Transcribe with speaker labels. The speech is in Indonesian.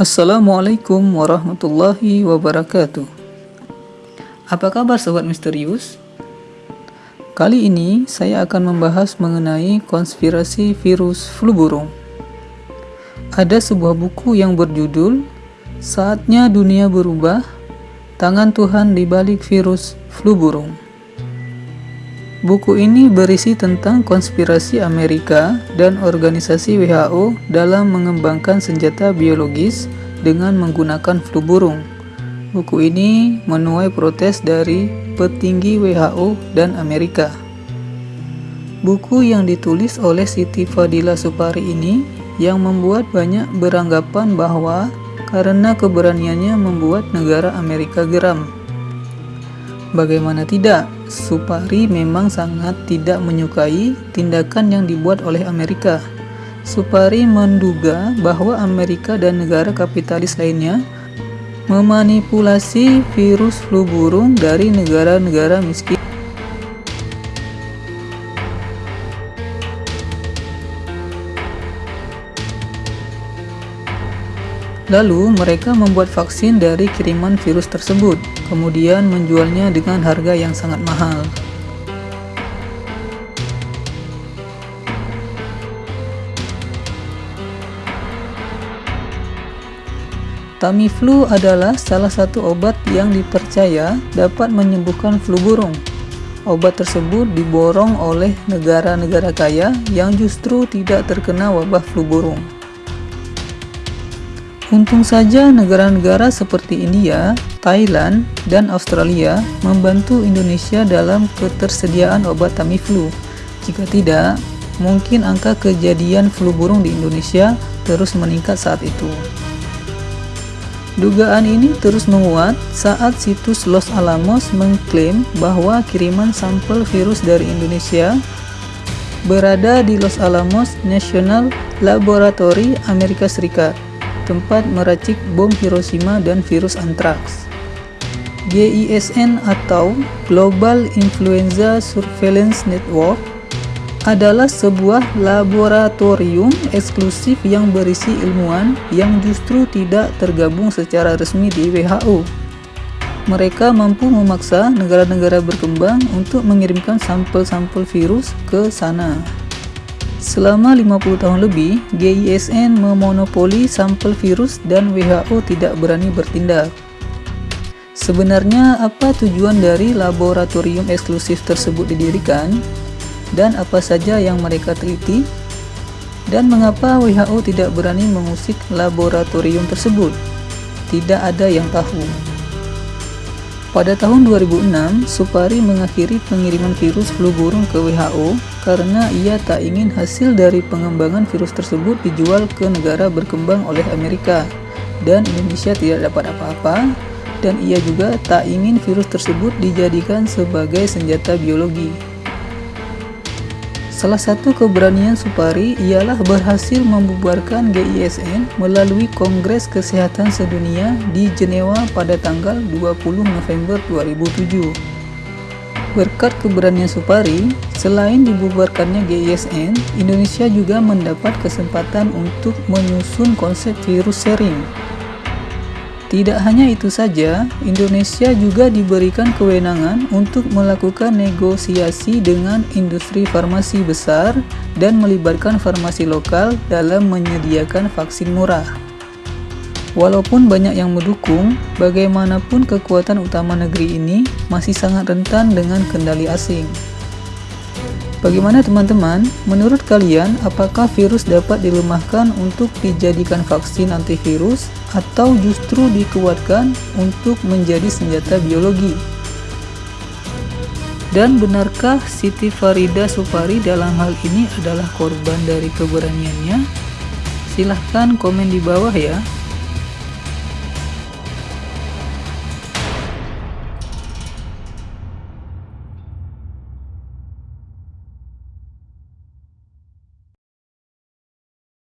Speaker 1: Assalamualaikum warahmatullahi wabarakatuh. Apa kabar sobat misterius? Kali ini saya akan membahas mengenai konspirasi virus flu burung. Ada sebuah buku yang berjudul Saatnya Dunia Berubah, Tangan Tuhan di Balik Virus Flu Burung. Buku ini berisi tentang konspirasi Amerika dan organisasi WHO dalam mengembangkan senjata biologis dengan menggunakan flu burung. Buku ini menuai protes dari petinggi WHO dan Amerika. Buku yang ditulis oleh Siti Fadila Supari ini yang membuat banyak beranggapan bahwa karena keberaniannya membuat negara Amerika geram. Bagaimana tidak, Supari memang sangat tidak menyukai tindakan yang dibuat oleh Amerika. Supari menduga bahwa Amerika dan negara kapitalis lainnya memanipulasi virus flu burung dari negara-negara miskin. Lalu mereka membuat vaksin dari kiriman virus tersebut, kemudian menjualnya dengan harga yang sangat mahal. Tamiflu adalah salah satu obat yang dipercaya dapat menyembuhkan flu burung. Obat tersebut diborong oleh negara-negara kaya yang justru tidak terkena wabah flu burung. Untung saja negara-negara seperti India, Thailand, dan Australia membantu Indonesia dalam ketersediaan obat Tamiflu. Jika tidak, mungkin angka kejadian flu burung di Indonesia terus meningkat saat itu. Dugaan ini terus menguat saat situs Los Alamos mengklaim bahwa kiriman sampel virus dari Indonesia berada di Los Alamos National Laboratory Amerika Serikat tempat meracik bom Hiroshima dan virus antraks. GISN atau Global Influenza Surveillance Network adalah sebuah laboratorium eksklusif yang berisi ilmuwan yang justru tidak tergabung secara resmi di WHO. Mereka mampu memaksa negara-negara berkembang untuk mengirimkan sampel-sampel virus ke sana. Selama 50 tahun lebih, GISN memonopoli sampel virus dan WHO tidak berani bertindak. Sebenarnya apa tujuan dari laboratorium eksklusif tersebut didirikan? Dan apa saja yang mereka teliti? Dan mengapa WHO tidak berani mengusik laboratorium tersebut? Tidak ada yang tahu. Pada tahun 2006, Supari mengakhiri pengiriman virus flu burung ke WHO karena ia tak ingin hasil dari pengembangan virus tersebut dijual ke negara berkembang oleh Amerika dan Indonesia tidak dapat apa-apa dan ia juga tak ingin virus tersebut dijadikan sebagai senjata biologi. Salah satu keberanian Supari ialah berhasil membubarkan GISN melalui Kongres Kesehatan Sedunia di Jenewa pada tanggal 20 November 2007. Berkat keberanian Supari, selain dibubarkannya GISN, Indonesia juga mendapat kesempatan untuk menyusun konsep virus sharing tidak hanya itu saja, Indonesia juga diberikan kewenangan untuk melakukan negosiasi dengan industri farmasi besar dan melibatkan farmasi lokal dalam menyediakan vaksin murah. Walaupun banyak yang mendukung, bagaimanapun kekuatan utama negeri ini masih sangat rentan dengan kendali asing. Bagaimana teman-teman? Menurut kalian, apakah virus dapat dilemahkan untuk dijadikan vaksin antivirus atau justru dikuatkan untuk menjadi senjata biologi? Dan benarkah Siti Farida Supari dalam hal ini adalah korban dari keberaniannya? Silahkan komen di bawah ya.